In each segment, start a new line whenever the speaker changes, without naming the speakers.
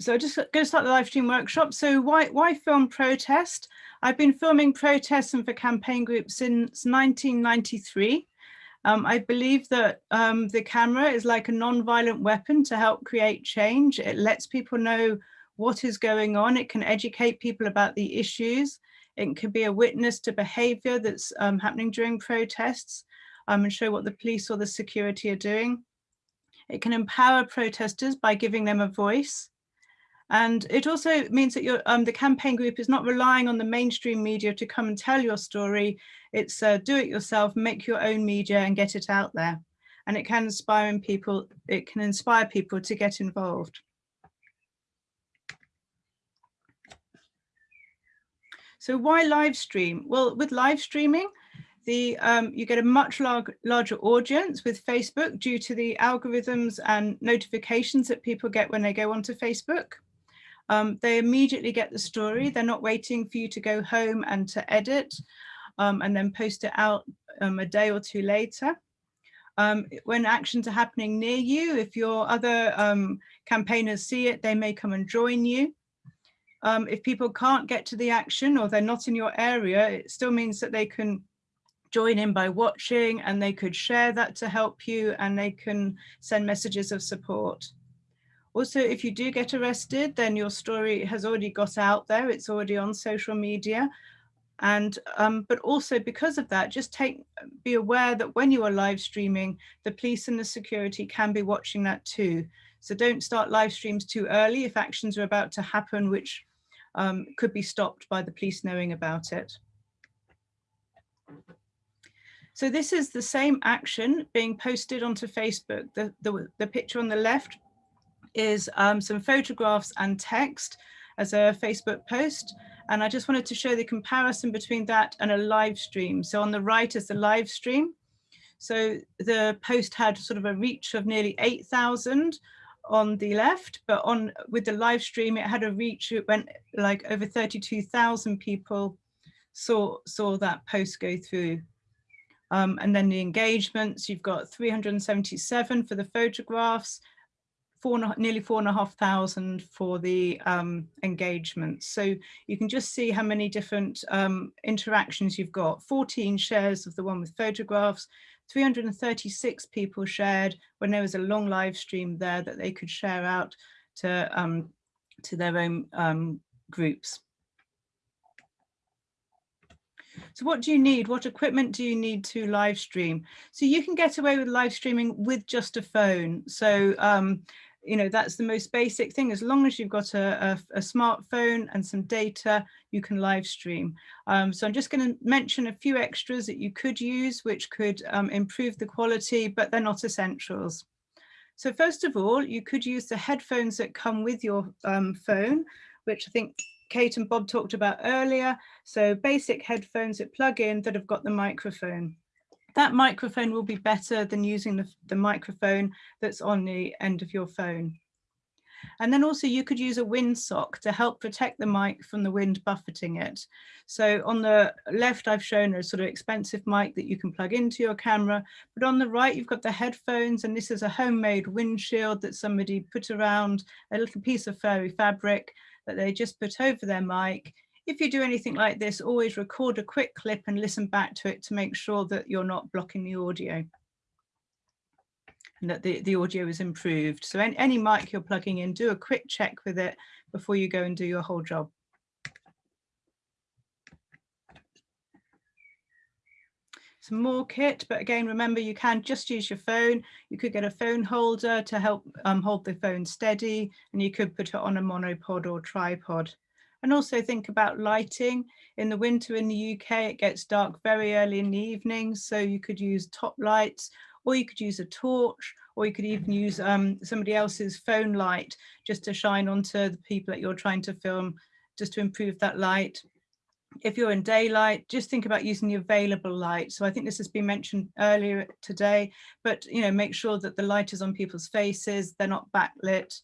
so I'm just going to start the live stream workshop. So why, why film protest? I've been filming protests and for campaign groups since 1993. Um, I believe that um, the camera is like a non-violent weapon to help create change. It lets people know what is going on. It can educate people about the issues. It can be a witness to behavior that's um, happening during protests um, and show what the police or the security are doing. It can empower protesters by giving them a voice. And it also means that um, the campaign group is not relying on the mainstream media to come and tell your story. It's uh, do it yourself, make your own media and get it out there. And it can inspire people, it can inspire people to get involved. So why live stream? Well, with live streaming, the um, you get a much lar larger audience with Facebook due to the algorithms and notifications that people get when they go onto Facebook. Um, they immediately get the story. They're not waiting for you to go home and to edit um, and then post it out um, a day or two later. Um, when actions are happening near you, if your other um, campaigners see it, they may come and join you. Um, if people can't get to the action or they're not in your area, it still means that they can join in by watching and they could share that to help you and they can send messages of support. Also, if you do get arrested, then your story has already got out there. It's already on social media. And um, but also because of that, just take be aware that when you are live streaming, the police and the security can be watching that too. So don't start live streams too early if actions are about to happen, which um, could be stopped by the police knowing about it. So this is the same action being posted onto Facebook. The, the, the picture on the left is um, some photographs and text as a Facebook post. And I just wanted to show the comparison between that and a live stream. So on the right is the live stream. So the post had sort of a reach of nearly 8,000 on the left, but on with the live stream, it had a reach, it went like over 32,000 people saw, saw that post go through. Um, and then the engagements, you've got 377 for the photographs, four, nearly four and a half thousand for the um, engagements. So you can just see how many different um, interactions you've got. 14 shares of the one with photographs, 336 people shared when there was a long live stream there that they could share out to, um, to their own um, groups. So what do you need? What equipment do you need to live stream? So you can get away with live streaming with just a phone. So um, you know, that's the most basic thing. As long as you've got a, a, a smartphone and some data, you can live stream. Um, so I'm just going to mention a few extras that you could use, which could um, improve the quality, but they're not essentials. So first of all, you could use the headphones that come with your um, phone, which I think Kate and Bob talked about earlier. So basic headphones that plug in that have got the microphone that microphone will be better than using the, the microphone that's on the end of your phone. And then also you could use a windsock to help protect the mic from the wind buffeting it. So on the left, I've shown a sort of expensive mic that you can plug into your camera, but on the right, you've got the headphones and this is a homemade windshield that somebody put around a little piece of furry fabric that they just put over their mic if you do anything like this, always record a quick clip and listen back to it to make sure that you're not blocking the audio and that the, the audio is improved. So any, any mic you're plugging in, do a quick check with it before you go and do your whole job. some more kit but again remember you can just use your phone you could get a phone holder to help um, hold the phone steady and you could put it on a monopod or tripod and also think about lighting. In the winter in the UK, it gets dark very early in the evening, so you could use top lights, or you could use a torch, or you could even use um, somebody else's phone light just to shine onto the people that you're trying to film, just to improve that light. If you're in daylight, just think about using the available light. So I think this has been mentioned earlier today, but you know, make sure that the light is on people's faces, they're not backlit,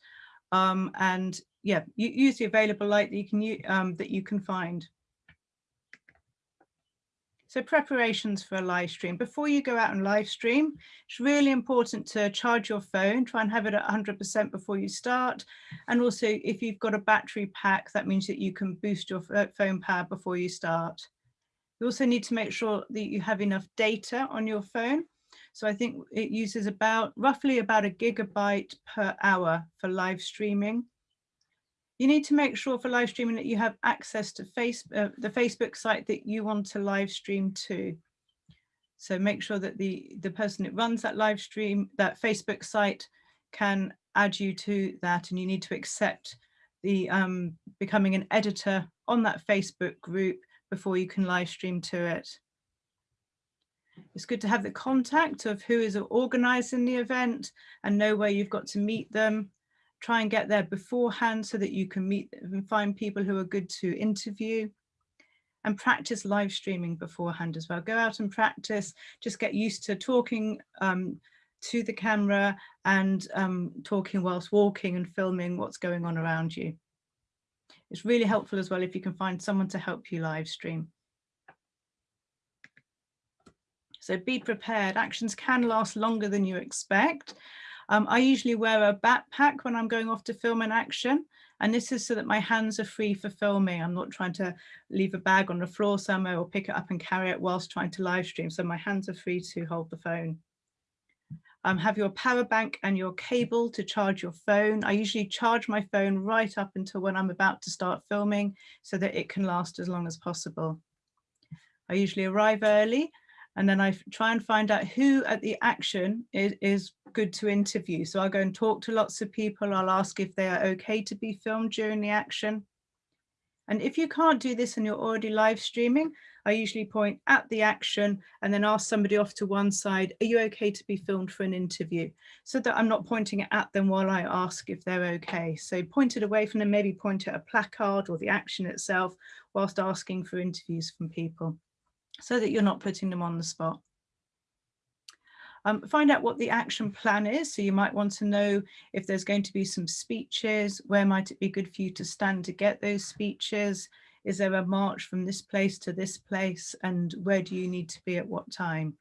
um, and yeah, use the available light that you can um, that you can find. So preparations for a live stream. Before you go out and live stream, it's really important to charge your phone, try and have it at 100% before you start. And also if you've got a battery pack, that means that you can boost your phone power before you start. You also need to make sure that you have enough data on your phone. So I think it uses about roughly about a gigabyte per hour for live streaming. You need to make sure for live streaming that you have access to uh, the Facebook site that you want to live stream to. So make sure that the, the person that runs that live stream, that Facebook site can add you to that and you need to accept the um, becoming an editor on that Facebook group before you can live stream to it. It's good to have the contact of who is organising the event and know where you've got to meet them try and get there beforehand so that you can meet and find people who are good to interview and practice live streaming beforehand as well. Go out and practice, just get used to talking um, to the camera and um, talking whilst walking and filming what's going on around you. It's really helpful as well if you can find someone to help you live stream. So be prepared. Actions can last longer than you expect. Um, I usually wear a backpack when I'm going off to film an action. And this is so that my hands are free for filming. I'm not trying to leave a bag on the floor somewhere or pick it up and carry it whilst trying to live stream. So my hands are free to hold the phone. Um, have your power bank and your cable to charge your phone. I usually charge my phone right up until when I'm about to start filming so that it can last as long as possible. I usually arrive early and then I try and find out who at the action is, is good to interview. So I'll go and talk to lots of people. I'll ask if they are okay to be filmed during the action. And if you can't do this and you're already live streaming, I usually point at the action and then ask somebody off to one side, are you okay to be filmed for an interview? So that I'm not pointing at them while I ask if they're okay. So point it away from them, maybe point at a placard or the action itself whilst asking for interviews from people so that you're not putting them on the spot. Um, find out what the action plan is. So you might want to know if there's going to be some speeches, where might it be good for you to stand to get those speeches? Is there a march from this place to this place? And where do you need to be at what time?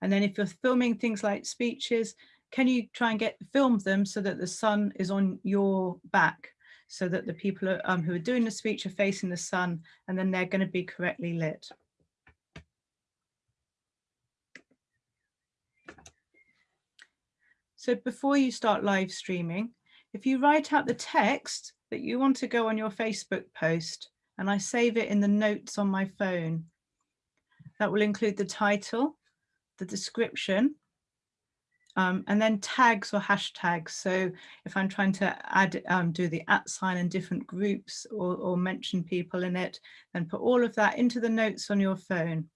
And then if you're filming things like speeches, can you try and get film them so that the sun is on your back so that the people um, who are doing the speech are facing the sun and then they're going to be correctly lit. So before you start live streaming, if you write out the text that you want to go on your Facebook post, and I save it in the notes on my phone, that will include the title, the description, um, and then tags or hashtags. So if I'm trying to add, um, do the at sign in different groups or, or mention people in it, then put all of that into the notes on your phone.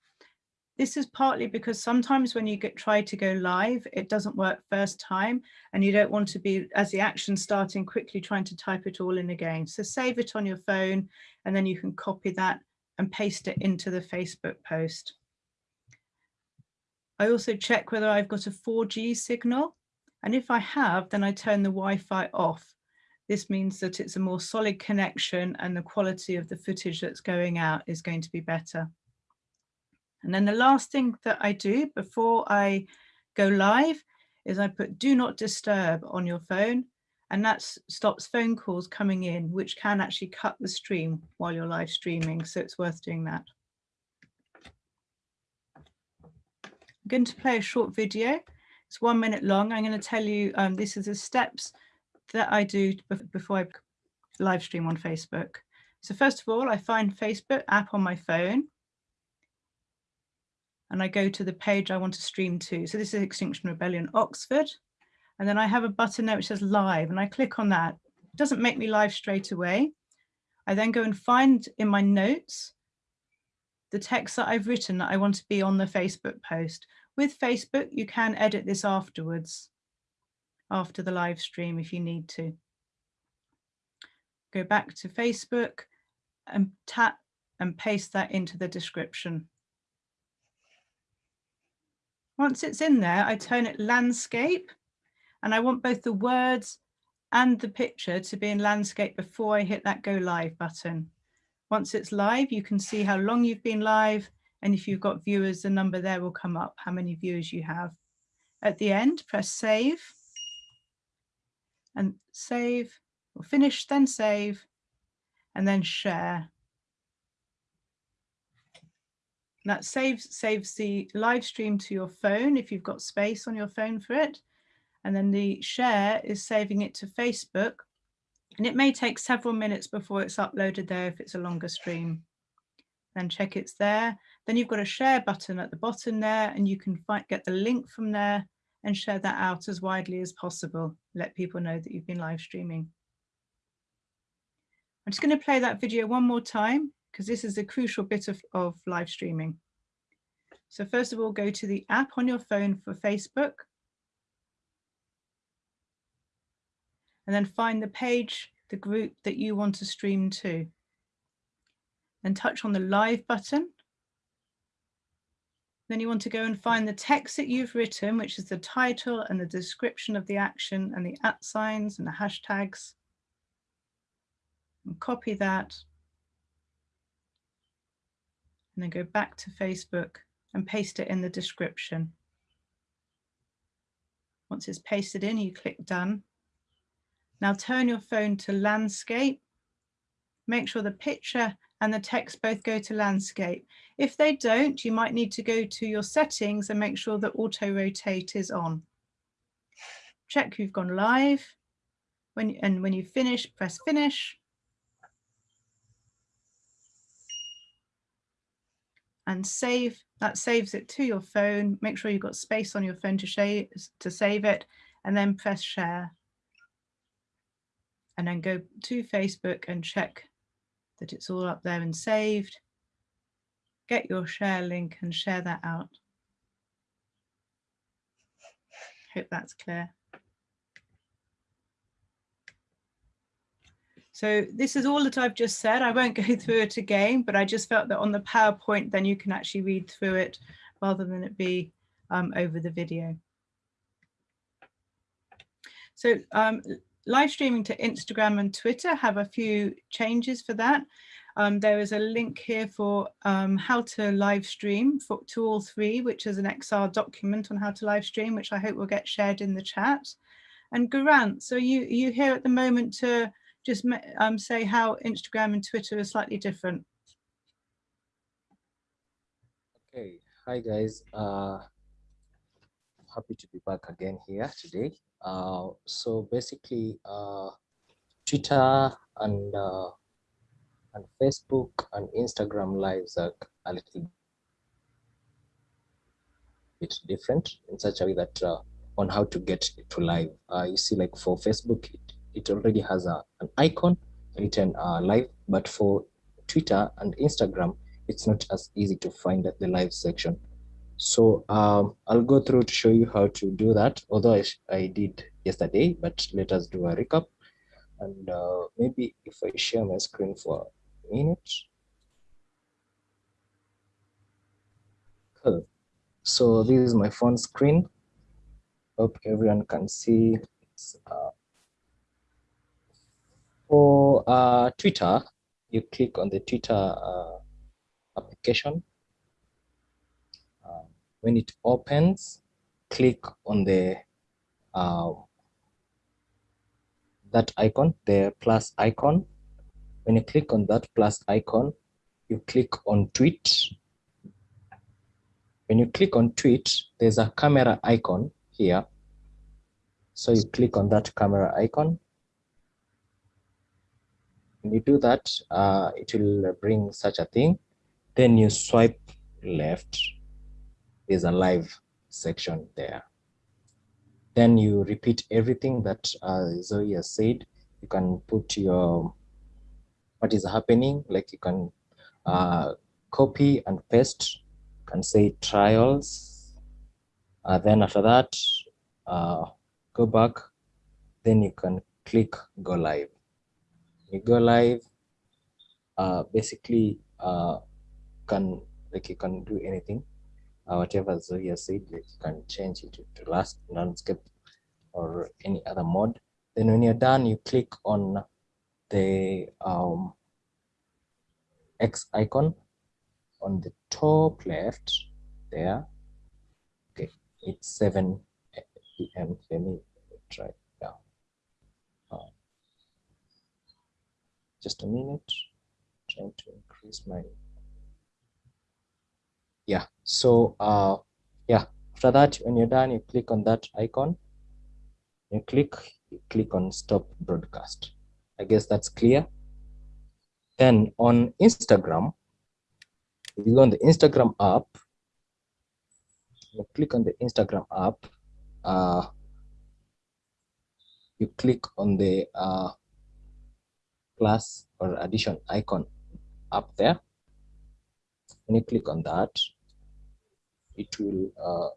This is partly because sometimes when you get try to go live, it doesn't work first time and you don't want to be, as the action starting, quickly trying to type it all in again. So save it on your phone and then you can copy that and paste it into the Facebook post. I also check whether I've got a 4G signal. And if I have, then I turn the Wi-Fi off. This means that it's a more solid connection and the quality of the footage that's going out is going to be better. And then the last thing that I do before I go live is I put do not disturb on your phone and that stops phone calls coming in, which can actually cut the stream while you're live streaming. So it's worth doing that. I'm going to play a short video. It's one minute long. I'm going to tell you, um, this is the steps that I do before I live stream on Facebook. So first of all, I find Facebook app on my phone and I go to the page I want to stream to. So this is Extinction Rebellion Oxford. And then I have a button there which says live and I click on that. It doesn't make me live straight away. I then go and find in my notes the text that I've written that I want to be on the Facebook post. With Facebook, you can edit this afterwards, after the live stream if you need to. Go back to Facebook and tap and paste that into the description. Once it's in there, I turn it landscape and I want both the words and the picture to be in landscape before I hit that go live button. Once it's live, you can see how long you've been live And if you've got viewers, the number there will come up, how many viewers you have. At the end, press save and save, or finish, then save, and then share. That saves, saves the live stream to your phone if you've got space on your phone for it. And then the share is saving it to Facebook. And it may take several minutes before it's uploaded there if it's a longer stream. Then check it's there. Then you've got a share button at the bottom there and you can find, get the link from there and share that out as widely as possible. Let people know that you've been live streaming. I'm just going to play that video one more time because this is a crucial bit of, of live streaming. So first of all, go to the app on your phone for Facebook. And then find the page, the group that you want to stream to. Then touch on the live button. Then you want to go and find the text that you've written, which is the title and the description of the action and the at signs and the hashtags. And copy that and then go back to Facebook and paste it in the description. Once it's pasted in, you click done. Now turn your phone to landscape. Make sure the picture and the text both go to landscape. If they don't, you might need to go to your settings and make sure that auto rotate is on. Check you've gone live. When, and when you finish, press finish. And save. That saves it to your phone. Make sure you've got space on your phone to, share, to save it and then press share. And then go to Facebook and check that it's all up there and saved. Get your share link and share that out. Hope that's clear. So this is all that I've just said. I won't go through it again, but I just felt that on the PowerPoint, then you can actually read through it rather than it be um, over the video. So um, live streaming to Instagram and Twitter have a few changes for that. Um, there is a link here for um, how to live stream for, to all three, which is an XR document on how to live stream, which I hope will get shared in the chat. And Garant, so you, you here at the moment to just um, say how Instagram and Twitter are slightly different.
Okay, hi guys. Uh, happy to be back again here today. Uh, so basically, uh, Twitter and uh, and Facebook and Instagram lives are a little bit different in such a way that uh, on how to get to live. Uh, you see, like for Facebook, it it already has a, an icon written uh, live, but for Twitter and Instagram, it's not as easy to find the live section. So um, I'll go through to show you how to do that, although I, I did yesterday, but let us do a recap. And uh, maybe if I share my screen for a minute. Cool. So this is my phone screen. Hope everyone can see. It's uh, for uh, Twitter, you click on the Twitter uh, application. Uh, when it opens, click on the uh, that icon, the plus icon. When you click on that plus icon, you click on tweet. When you click on tweet, there's a camera icon here. So you click on that camera icon when you do that, uh, it will bring such a thing. Then you swipe left. There's a live section there. Then you repeat everything that uh, Zoe has said. You can put your what is happening, like you can uh, copy and paste, you can say trials. Uh, then after that, uh, go back, then you can click go live you go live uh, basically uh, can like you can do anything uh, whatever Zoe has said like you can change it to last landscape or any other mode then when you're done you click on the um, X icon on the top left there. Okay, it's 7 p.m. Let me try now. Uh, just a minute. Trying to increase my. Yeah. So uh, yeah. After that, when you're done, you click on that icon. You click. You click on stop broadcast. I guess that's clear. Then on Instagram, you go on the Instagram app, you click on the Instagram app, uh, you click on the uh, plus or addition icon up there. When you click on that, it will, uh,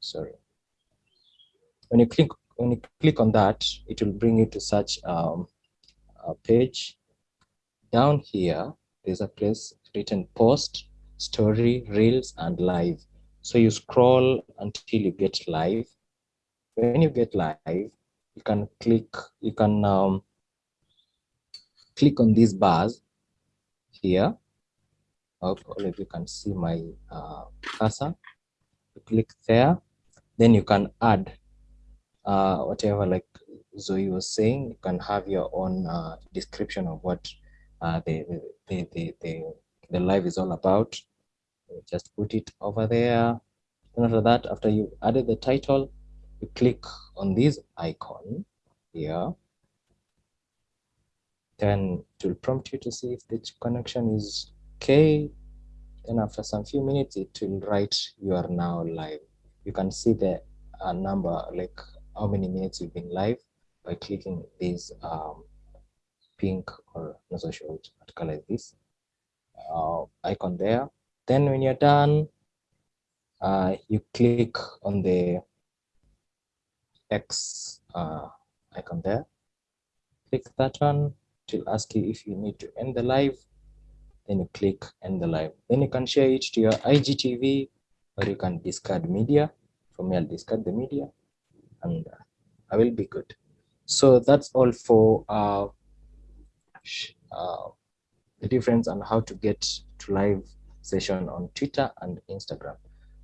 sorry. When you click when you click on that, it will bring you to such um, a page. Down here, there's a place written post story, reels, and live. So you scroll until you get live. When you get live, you can click, you can um, click on these bars here. Hope all of you can see my uh, cursor. You click there, then you can add uh, whatever like Zoe was saying, you can have your own uh, description of what uh, the, the, the, the, the live is all about. Just put it over there. And after that, after you added the title, you click on this icon here. Then it will prompt you to see if the connection is okay. Then after some few minutes, it will write you are now live. You can see the uh, number, like how many minutes you've been live by clicking this um, pink or not so sure which color is this uh, icon there. Then when you're done, uh, you click on the X uh, icon there. Click that one. It will ask you if you need to end the live. Then you click end the live. Then you can share it to your IGTV or you can discard media. For me, I'll discard the media and uh, I will be good. So that's all for uh, uh, the difference and how to get to live session on Twitter and Instagram.